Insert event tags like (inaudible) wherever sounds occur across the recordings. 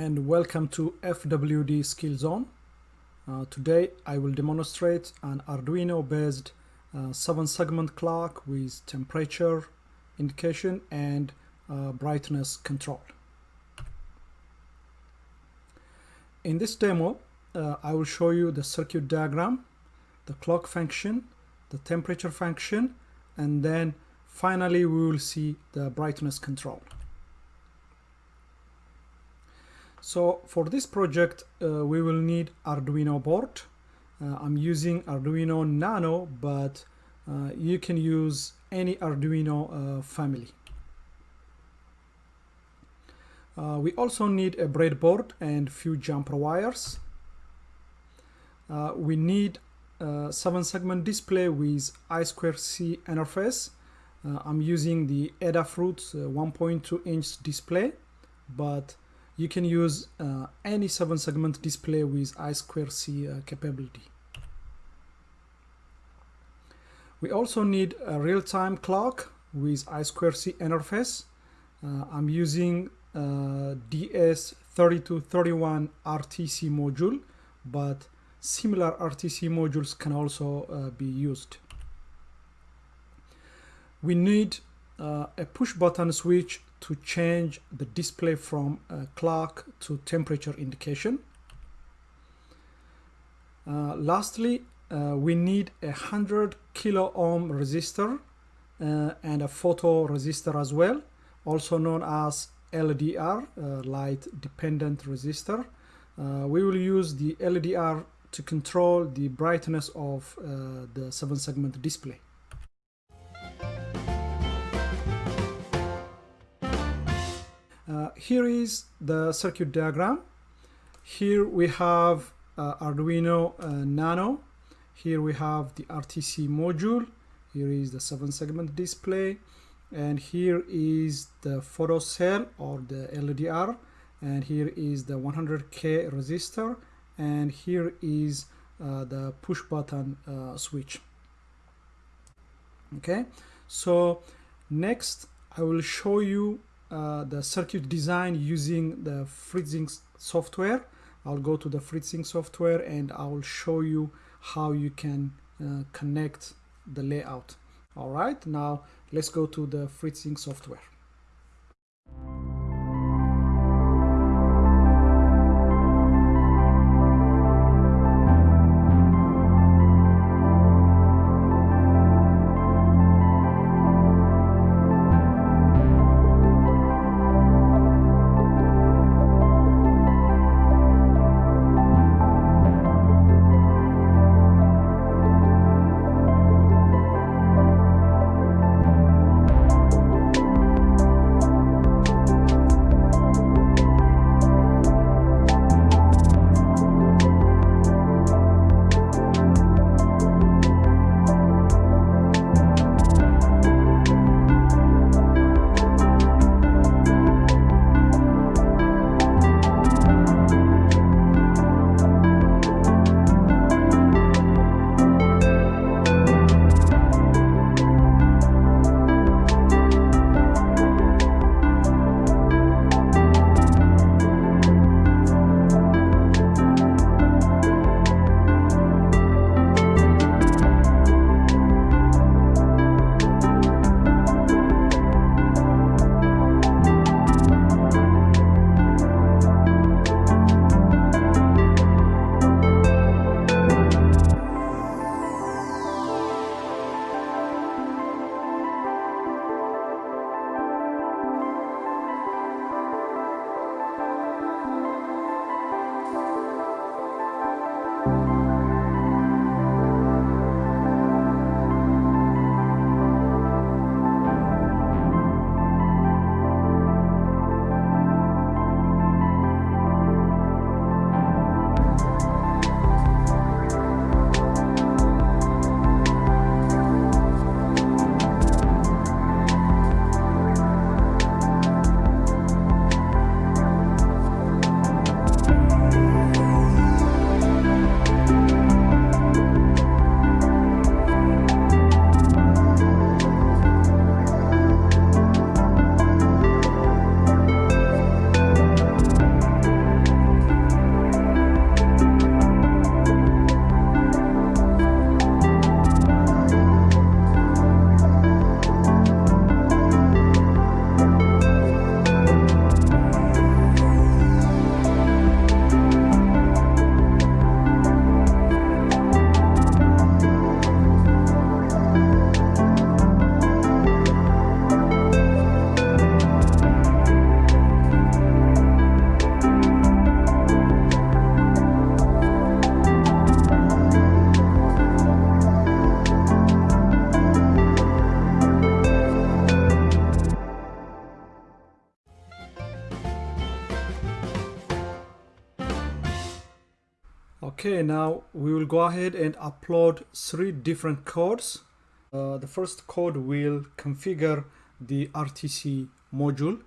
And welcome to FWD Skill Zone. Uh, today I will demonstrate an Arduino based uh, 7 segment clock with temperature indication and uh, brightness control. In this demo uh, I will show you the circuit diagram, the clock function, the temperature function and then finally we will see the brightness control. So for this project, uh, we will need Arduino board. Uh, I'm using Arduino Nano, but uh, you can use any Arduino uh, family. Uh, we also need a breadboard and few jumper wires. Uh, we need a 7 segment display with I2C interface. I'm using the Adafruit 1.2 inch display, but you can use uh, any 7 segment display with I2C uh, capability. We also need a real-time clock with I2C interface. Uh, I'm using uh, DS3231 RTC module, but similar RTC modules can also uh, be used. We need uh, a push button switch to change the display from clock to temperature indication. Uh, lastly, uh, we need a 100 kilo ohm resistor uh, and a photo resistor as well, also known as LDR, uh, light dependent resistor. Uh, we will use the LDR to control the brightness of uh, the 7 segment display. Uh, here is the circuit diagram. Here we have uh, Arduino uh, Nano. Here we have the RTC module. Here is the 7 segment display. And here is the photo cell or the LDR. And here is the 100K resistor. And here is uh, the push button uh, switch. Okay, so next I will show you uh, the circuit design using the Fritzing software. I'll go to the Fritzing software and I'll show you how you can uh, connect the layout. All right, now let's go to the Fritzing software. Okay, now we will go ahead and upload three different codes. Uh, the first code will configure the RTC module.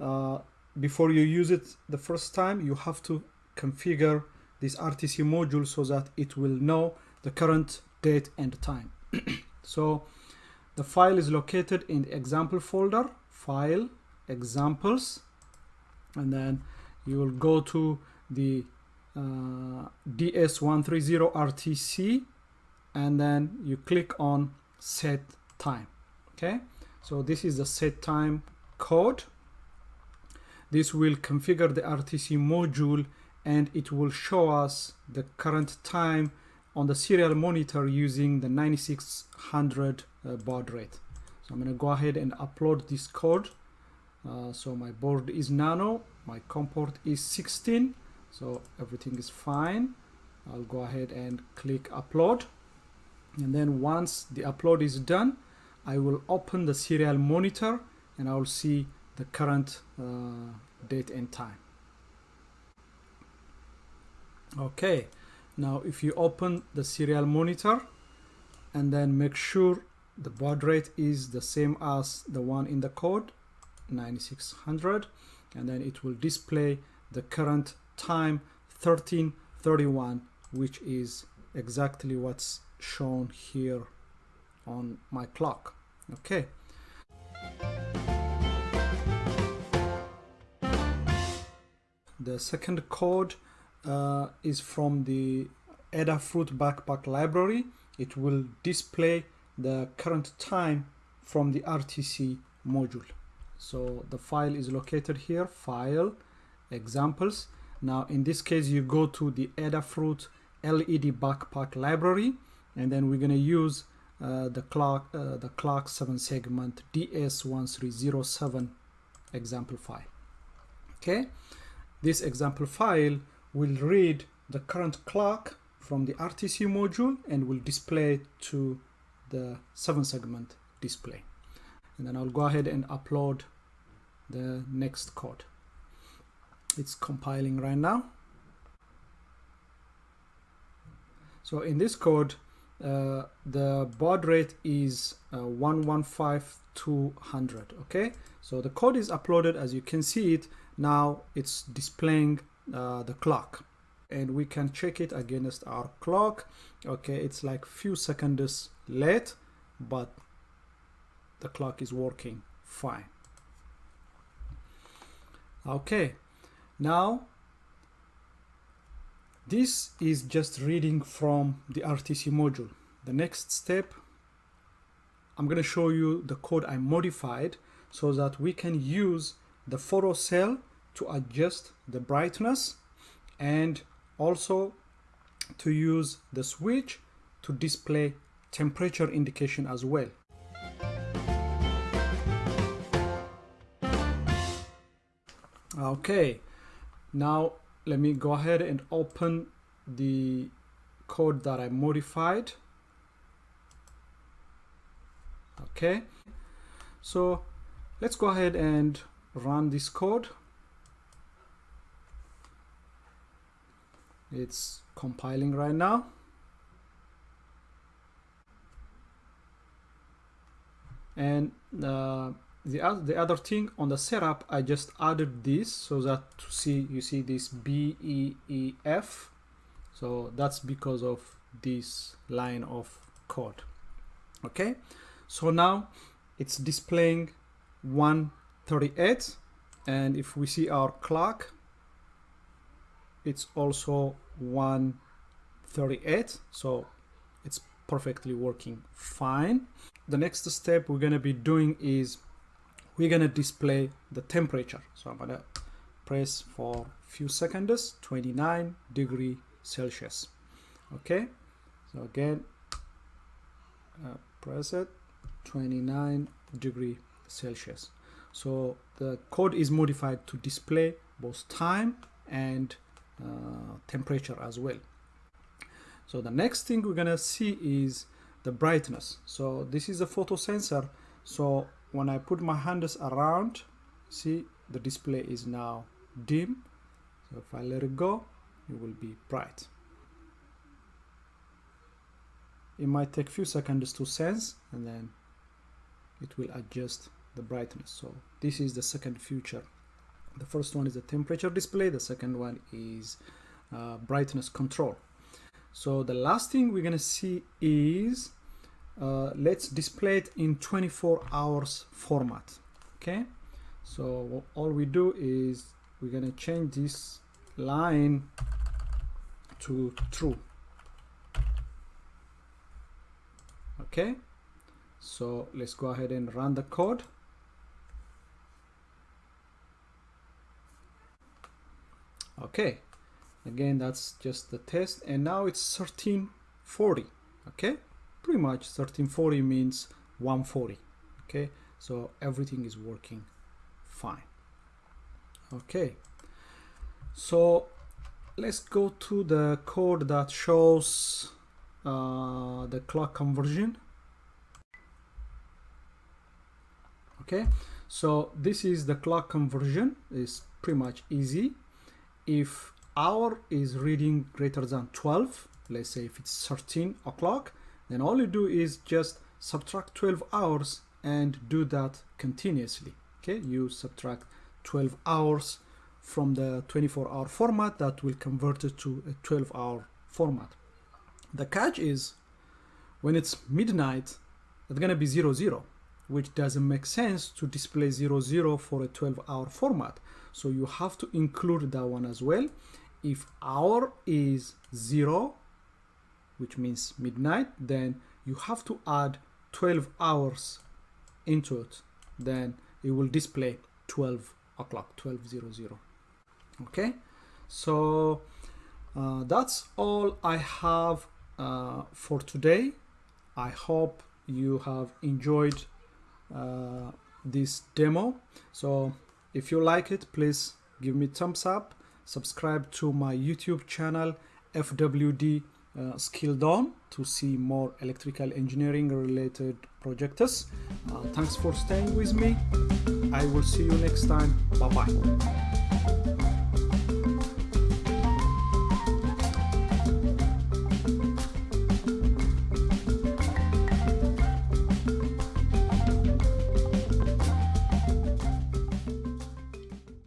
Uh, before you use it the first time, you have to configure this RTC module so that it will know the current date and time. (clears throat) so the file is located in the example folder, file, examples, and then you will go to the uh, DS130 RTC and then you click on set time okay? So this is the set time code. This will configure the RTC module and it will show us the current time on the serial monitor using the 9600 uh, baud rate. So I'm going to go ahead and upload this code. Uh, so my board is nano my COM port is 16 so everything is fine. I'll go ahead and click upload. And then once the upload is done I will open the serial monitor and I will see the current uh, date and time. Okay. Now if you open the serial monitor and then make sure the baud rate is the same as the one in the code 9600 and then it will display the current time 1331 which is exactly what's shown here on my clock. Okay. The second code uh, is from the Adafruit backpack library. It will display the current time from the RTC module. So the file is located here file examples now in this case you go to the Adafruit LED backpack library and then we're going to use uh, the clock uh, the clock 7 segment DS1307 example file. Okay? This example file will read the current clock from the RTC module and will display to the 7 segment display. And then I'll go ahead and upload the next code it's compiling right now. So in this code uh, the baud rate is uh, 115200 okay? So the code is uploaded as you can see it now it's displaying uh, the clock. And we can check it against our clock okay? It's like few seconds late but the clock is working fine. Okay now this is just reading from the RTC module. The next step I'm going to show you the code I modified so that we can use the photo cell to adjust the brightness and also to use the switch to display temperature indication as well. Okay now let me go ahead and open the code that I modified. Okay. So let's go ahead and run this code. It's compiling right now. And uh, the, other, the other thing on the setup I just added this so that to see you see this B E E F. So that's because of this line of code. Okay? So now it's displaying 138 and if we see our clock it's also 138 so it's perfectly working fine. The next step we're going to be doing is we're going to display the temperature. So i'm going to press for a few seconds 29 degree celsius. Okay? So again uh, press it 29 degree celsius. So the code is modified to display both time and uh, temperature as well. So the next thing we're gonna see is the brightness. So this is a photo sensor so when I put my hands around see the display is now dim. So if I let it go it will be bright. It might take a few seconds to sense and then it will adjust the brightness. So this is the second feature. The first one is the temperature display. The second one is uh, brightness control. So the last thing we're gonna see is uh, let's display it in 24 hours format okay? So all we do is we're gonna change this line to true okay? So let's go ahead and run the code. Okay again that's just the test and now it's 1340 okay pretty much 1340 means 140 okay? So everything is working fine. Okay. So let's go to the code that shows uh, the clock conversion. Okay? So this is the clock conversion. Is pretty much easy. If hour is reading greater than 12 let's say if it's 13 o'clock then all you do is just subtract 12 hours and do that continuously. Okay you subtract 12 hours from the 24 hour format that will convert it to a 12 hour format. The catch is when it's midnight it's gonna be 0 0 which doesn't make sense to display 0 0 for a 12 hour format. So you have to include that one as well. If hour is 0 which means midnight then you have to add 12 hours into it. Then it will display 12 o'clock 1200 okay? So uh, that's all I have uh, for today. I hope you have enjoyed uh, this demo. So if you like it please give me thumbs up. Subscribe to my YouTube channel FWD uh, Skill Zone to see more electrical engineering related projects. Uh, thanks for staying with me. I will see you next time. Bye bye.